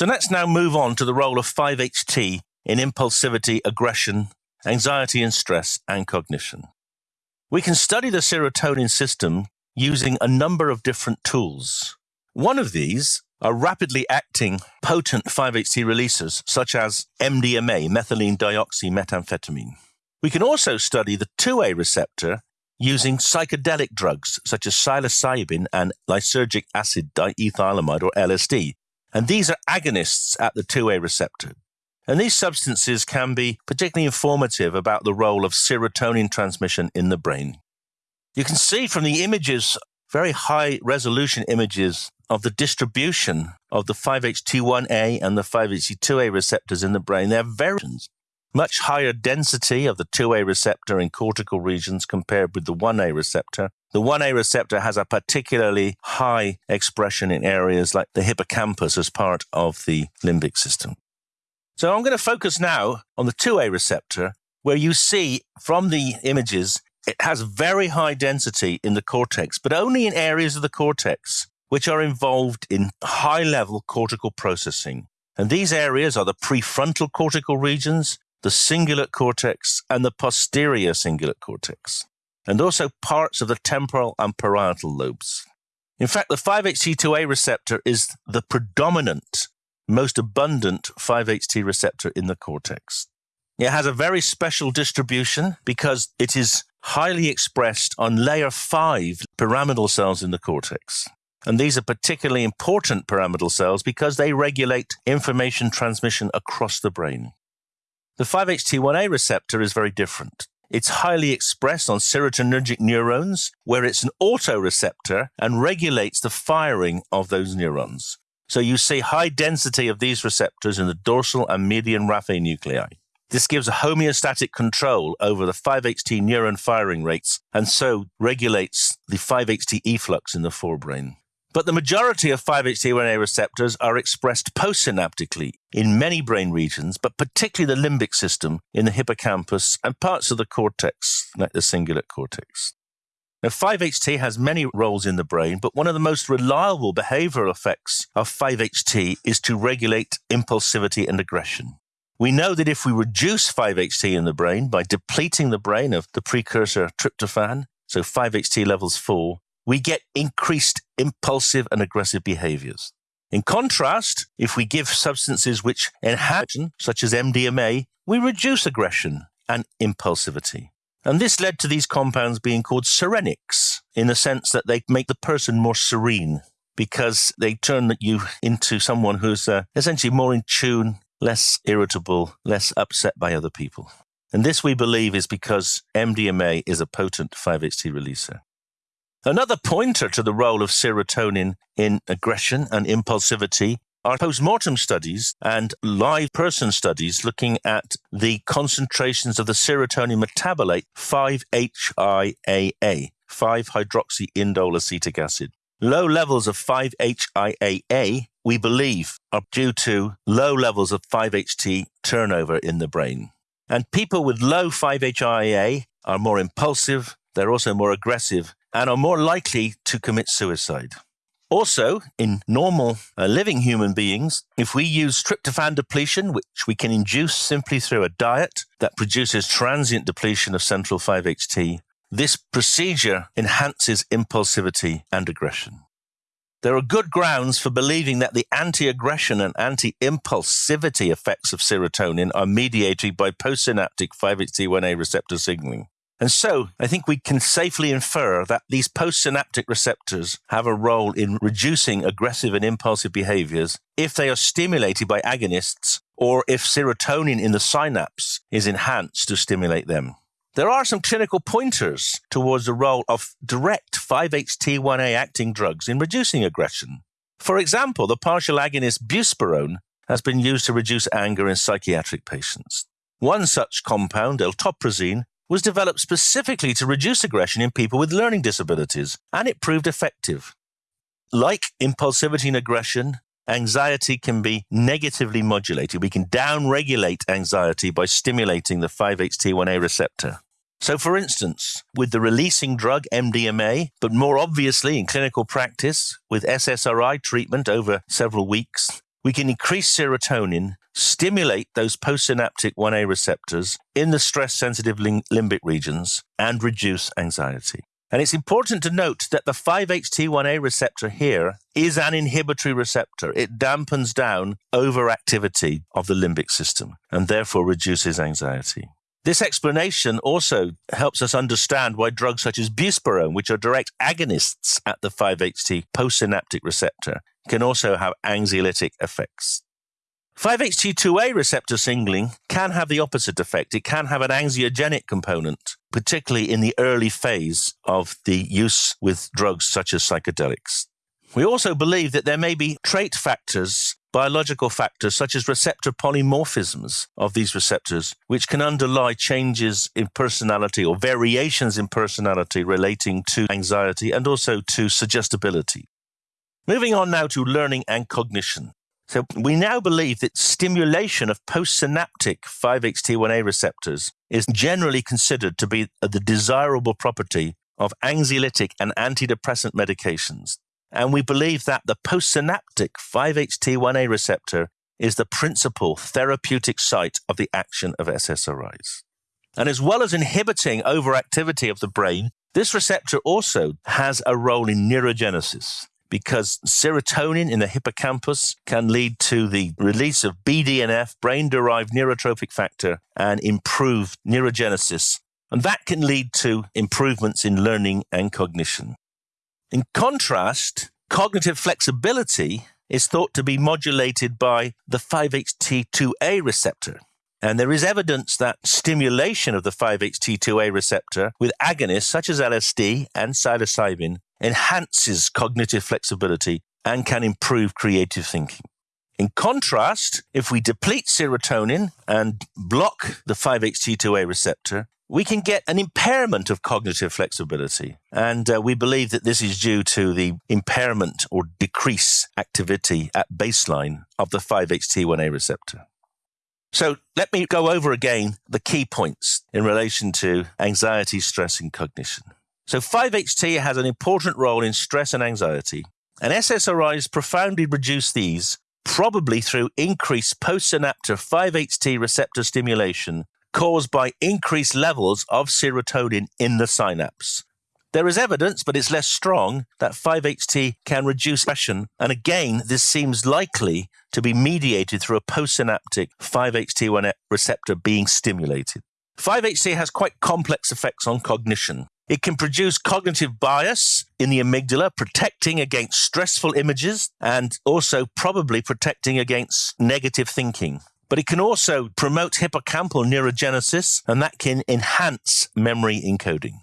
So let's now move on to the role of 5-HT in impulsivity, aggression, anxiety and stress, and cognition. We can study the serotonin system using a number of different tools. One of these are rapidly acting potent 5-HT releasers, such as MDMA, methylene dioxymethamphetamine. We can also study the 2A receptor using psychedelic drugs such as psilocybin and lysergic acid diethylamide or LSD. And these are agonists at the 2A receptor. And these substances can be particularly informative about the role of serotonin transmission in the brain. You can see from the images, very high resolution images of the distribution of the 5-HT1A and the 5-HT2A receptors in the brain. They're very much higher density of the 2A receptor in cortical regions compared with the 1A receptor. The 1A receptor has a particularly high expression in areas like the hippocampus as part of the limbic system. So I'm going to focus now on the 2A receptor, where you see from the images, it has very high density in the cortex, but only in areas of the cortex which are involved in high level cortical processing. And these areas are the prefrontal cortical regions, the cingulate cortex, and the posterior cingulate cortex, and also parts of the temporal and parietal lobes. In fact, the 5-HT2A receptor is the predominant most abundant 5-HT receptor in the cortex. It has a very special distribution because it is highly expressed on layer 5 pyramidal cells in the cortex. And these are particularly important pyramidal cells because they regulate information transmission across the brain. The 5-HT1A receptor is very different. It's highly expressed on serotonergic neurons, where it's an autoreceptor and regulates the firing of those neurons. So you see high density of these receptors in the dorsal and median raphe nuclei. This gives a homeostatic control over the 5-HT neuron firing rates and so regulates the 5-HT efflux in the forebrain. But the majority of 5-HT1A receptors are expressed postsynaptically in many brain regions, but particularly the limbic system in the hippocampus and parts of the cortex, like the cingulate cortex. Now, 5-HT has many roles in the brain, but one of the most reliable behavioral effects of 5-HT is to regulate impulsivity and aggression. We know that if we reduce 5-HT in the brain by depleting the brain of the precursor tryptophan, so 5-HT levels fall, we get increased impulsive and aggressive behaviors. In contrast, if we give substances which enhance, such as MDMA, we reduce aggression and impulsivity. And this led to these compounds being called serenics in the sense that they make the person more serene because they turn you into someone who's uh, essentially more in tune, less irritable, less upset by other people. And this, we believe, is because MDMA is a potent 5-HT releaser. Another pointer to the role of serotonin in aggression and impulsivity are post-mortem studies and live person studies looking at the concentrations of the serotonin metabolite 5-HIAA, 5-hydroxyindole acetic acid. Low levels of 5-HIAA, we believe, are due to low levels of 5-HT turnover in the brain. And people with low 5-HIAA are more impulsive, they're also more aggressive, and are more likely to commit suicide. Also, in normal uh, living human beings, if we use tryptophan depletion, which we can induce simply through a diet that produces transient depletion of central 5-HT, this procedure enhances impulsivity and aggression. There are good grounds for believing that the anti-aggression and anti-impulsivity effects of serotonin are mediated by postsynaptic 5-HT1A receptor signaling. And so I think we can safely infer that these postsynaptic receptors have a role in reducing aggressive and impulsive behaviors if they are stimulated by agonists or if serotonin in the synapse is enhanced to stimulate them. There are some clinical pointers towards the role of direct 5-HT1A acting drugs in reducing aggression. For example, the partial agonist buspirone has been used to reduce anger in psychiatric patients. One such compound, eltoprazine, was developed specifically to reduce aggression in people with learning disabilities, and it proved effective. Like impulsivity and aggression, anxiety can be negatively modulated. We can downregulate anxiety by stimulating the 5-HT1A receptor. So, for instance, with the releasing drug MDMA, but more obviously in clinical practice with SSRI treatment over several weeks, we can increase serotonin, stimulate those postsynaptic 1A receptors in the stress sensitive limbic regions, and reduce anxiety. And it's important to note that the 5-HT1A receptor here is an inhibitory receptor. It dampens down overactivity of the limbic system and therefore reduces anxiety. This explanation also helps us understand why drugs such as buspirone, which are direct agonists at the 5-HT postsynaptic receptor, can also have anxiolytic effects. 5-HT2A receptor singling can have the opposite effect. It can have an anxiogenic component, particularly in the early phase of the use with drugs such as psychedelics. We also believe that there may be trait factors biological factors such as receptor polymorphisms of these receptors, which can underlie changes in personality or variations in personality relating to anxiety and also to suggestibility. Moving on now to learning and cognition. So we now believe that stimulation of postsynaptic 5-HT1A receptors is generally considered to be the desirable property of anxiolytic and antidepressant medications. And we believe that the postsynaptic 5-HT1A receptor is the principal therapeutic site of the action of SSRIs. And as well as inhibiting overactivity of the brain, this receptor also has a role in neurogenesis because serotonin in the hippocampus can lead to the release of BDNF, brain derived neurotrophic factor, and improved neurogenesis. And that can lead to improvements in learning and cognition. In contrast, cognitive flexibility is thought to be modulated by the 5-HT2A receptor. And there is evidence that stimulation of the 5-HT2A receptor with agonists such as LSD and psilocybin enhances cognitive flexibility and can improve creative thinking. In contrast, if we deplete serotonin and block the 5-HT2A receptor, we can get an impairment of cognitive flexibility. And uh, we believe that this is due to the impairment or decrease activity at baseline of the 5-HT1A receptor. So let me go over again the key points in relation to anxiety, stress, and cognition. So 5-HT has an important role in stress and anxiety, and SSRIs profoundly reduce these, probably through increased postsynaptic 5-HT receptor stimulation caused by increased levels of serotonin in the synapse. There is evidence, but it's less strong, that 5-HT can reduce depression, and again, this seems likely to be mediated through a postsynaptic 5-HT1 receptor being stimulated. 5-HT has quite complex effects on cognition. It can produce cognitive bias in the amygdala, protecting against stressful images and also probably protecting against negative thinking but it can also promote hippocampal neurogenesis, and that can enhance memory encoding.